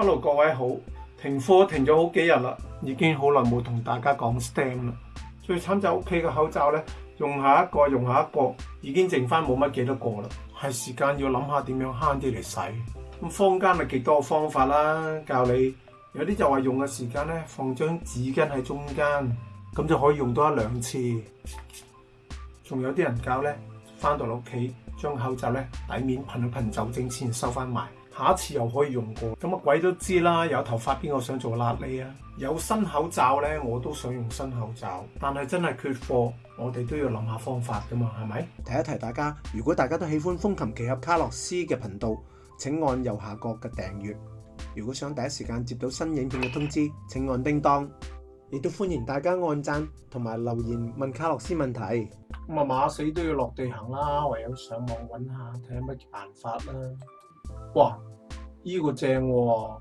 hello，各位好，停課停咗好幾日啦，已經好耐冇同大家講 STEM 啦。最慘就屋企嘅口罩呢，用下一個用下一個，已經剩翻冇乜幾多個啦，係時間要諗下點樣慳啲嚟使。咁坊間咪极多方法啦，教你有啲就话用嘅時間呢，放張紙巾喺中間，咁就可以用多一兩次。仲有啲人教呢，翻到嚟屋企將口罩呢底面噴一噴酒精先收翻埋。下一次又可以用過，咁啊鬼都知啦！有頭髮邊個想做辣痢啊？有新口罩呢，我都想用新口罩，但係真係缺貨，我哋都要諗下方法噶嘛，係咪？提一提大家，如果大家都喜歡風琴奇合卡洛斯嘅頻道，請按右下角嘅訂閱。如果想第一時間接到新影片嘅通知，請按叮當。亦都歡迎大家按讚同埋留言問卡洛斯問題。咁啊馬死都要落地行啦，唯有上網揾下睇下乜辦法啦。哇！依個正喎，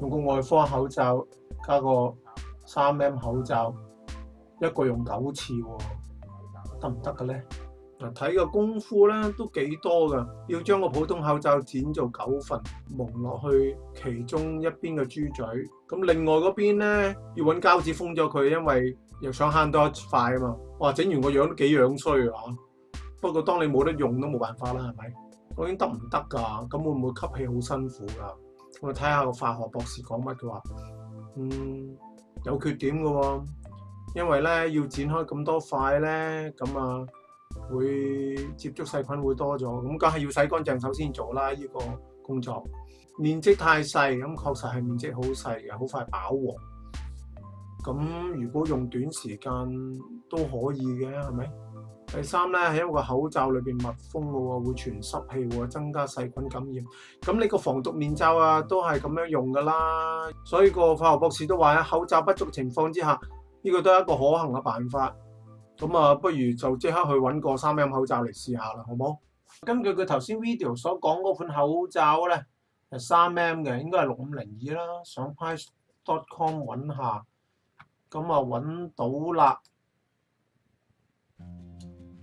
用個外科口罩加個三 M 口罩，一個用九次喎，得唔得嘅咧？嗱，睇個功夫咧都幾多嘅，要將個普通口罩剪做九份，蒙落去其中一邊嘅豬嘴，咁另外嗰邊咧要揾膠紙封咗佢，因為又想慳多一塊啊嘛。哇，整完個樣幾樣衰啊！不過當你冇得用都冇辦法啦，係咪？究竟得唔得噶？咁會唔會吸氣好辛苦噶？我睇下個化學博士講乜。佢話：嗯，有缺點嘅喎，因為咧要剪開咁多塊咧，咁啊會接觸細菌會多咗。咁梗係要洗乾淨手先做啦。呢個工作面積太細，咁確實係面積好細，嘅，好快飽和。咁如果用短時間都可以嘅，係咪？第三咧係因為個口罩裏面密封喎，會傳濕氣喎，增加細菌感染。咁你個防毒面罩啊都係咁樣用噶啦。所以個化學博士都話喺口罩不足情況之下，呢個都係一個可行嘅辦法。咁啊，不如就即刻去揾個三 M 口罩嚟試下啦，好唔好？根據佢頭先 video 所講嗰款口罩咧係三 M 嘅，應該係六五零二啦。上 price.com 揾下，咁啊揾到啦。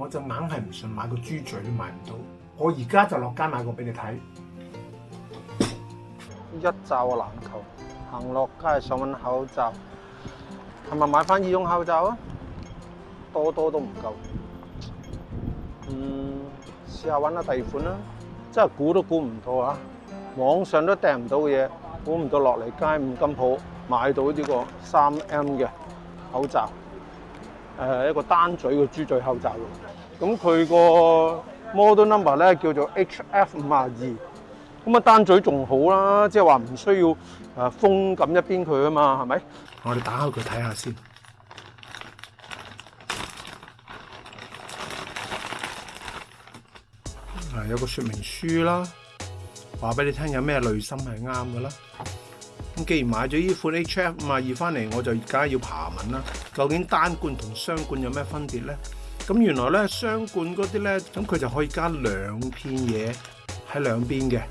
我就硬係唔信買個豬嘴都買唔到，我而家就落街買個俾你睇。一罩嘅籃球，行落街想揾口罩，係咪買翻耳用口罩啊？多多都唔夠。嗯，試下揾下第二款啦。真係估都估唔到啊！網上都訂唔到嘅嘢，估唔到落嚟街五金鋪買到呢個三 M 嘅口罩。誒一個單嘴嘅豬嘴口罩，咁佢個 model number 咧叫做 HF 五廿二，咁啊單嘴仲好啦，即係話唔需要誒封緊一邊佢啊嘛，係咪？我哋打開佢睇下先，啊有個说明書啦，話俾你聽有咩內心係啱嘅啦。既然買咗依款 H F 咁啊，熱翻嚟我就而家要爬文啦。究竟單罐同雙罐有咩分別咧？咁原來咧雙罐嗰啲咧，咁佢就可以加兩片嘢喺兩邊嘅。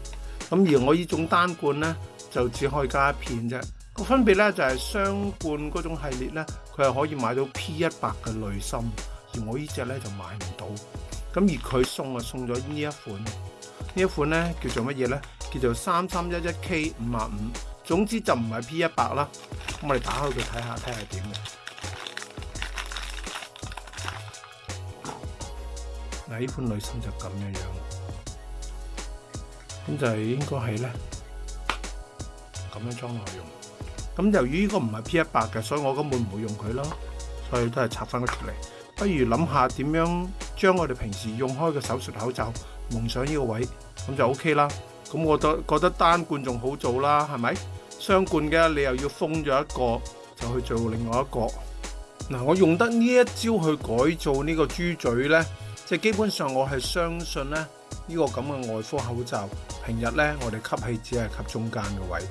咁而我依種單罐咧就只可以加一片啫。個分別咧就係雙罐嗰種系列咧，佢係可以買到 P 一百嘅內芯，而我依只咧就買唔到。咁而佢送啊送咗呢一款，呢一款咧叫做乜嘢咧？叫做三三一一 K 五啊五。總之就唔係 P 一百啦，咁我哋打開佢睇下，睇下點嘅。嗱，一般女生就咁樣樣，咁就係應該係咧咁樣裝內用。咁由於呢個唔係 P 一百嘅，所以我根本唔會用佢啦，所以都係拆翻咗出嚟。不如諗下點樣將我哋平時用開嘅手術口罩蒙上呢個位，咁就 OK 啦。咁我得覺得單罐仲好做啦，係咪？相關嘅，你又要封咗一個，就去做另外一個。嗱，我用得呢一招去改造呢個豬嘴呢，即系基本上我係相信呢，呢個咁嘅外科口罩，平日呢，我哋吸氣只係吸中間嘅位，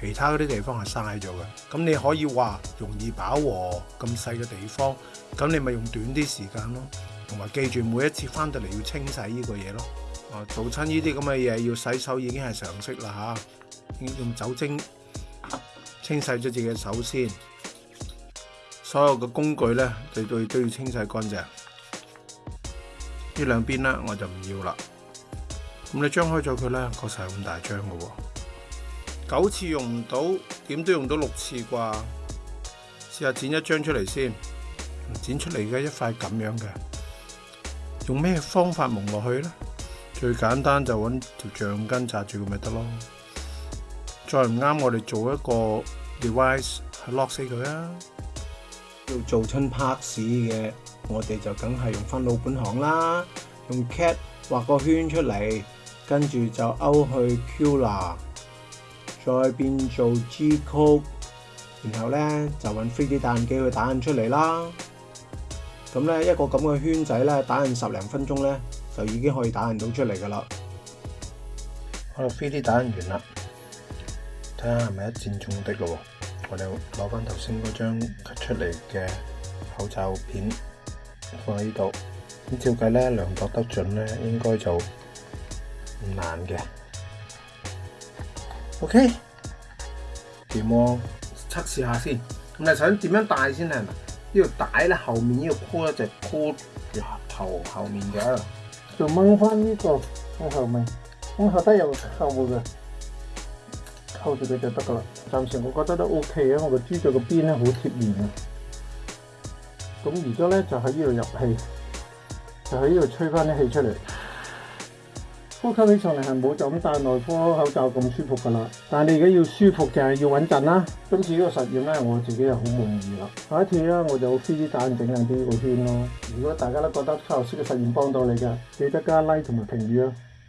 其他嗰啲地方係嘥咗嘅。咁你可以話容易飽和咁細嘅地方，咁你咪用短啲時間咯，同埋記住每一次翻到嚟要清洗呢個嘢咯。啊，做親呢啲咁嘅嘢要洗手已經係常識啦吓，用酒精。清洗咗自己嘅手先，所有嘅工具咧，对对都要清洗干净。呢两边咧，我就唔要啦。咁你张开咗佢咧，确实系咁大张喎。九次用唔到，点都用到六次啩？试下剪一张出嚟先，剪出嚟嘅一块咁样嘅，用咩方法蒙落去咧？最简单就搵条橡筋扎住佢咪得咯。再唔啱，我哋做一个。device lock 死佢啊！要做亲拍 s 嘅，我哋就梗系用翻老本行啦，用 c a t 画个圈出嚟，跟住就勾去 cura，再变做 G code，然后咧就揾 3D 打印机去打印出嚟啦。咁咧一个咁嘅圈仔咧，打印十零分钟咧，就已经可以打印到出嚟噶啦。我 3D 打印完啦。睇下系咪一箭中的咯？我哋攞翻头先嗰张出嚟嘅口罩片放喺呢度。咁照计咧，量度得准咧，应该就唔难嘅。OK，点膜测试下先。咁你想点样戴先啊？呢个带咧，后面呢个箍咧就箍住头后面嘅。就掹翻呢个？后面，咁后低有项目嘅。扣住佢就得噶啦，暫時我覺得都 O K 啊，我個豬腳個邊咧好貼面啊，咁而家咧就喺呢度入氣，就喺呢度吹翻啲氣出嚟，呼吸起上嚟係冇就咁戴內科口罩咁舒服噶啦，但你而家要舒服就係要穩陣啦。今次呢個實驗咧，我自己又好滿意啦。下一次咧，我就飛啲蛋整緊啲個圈咯。如果大家都覺得卡洛斯嘅實驗幫到你嘅，記得加 like 同埋評語啊！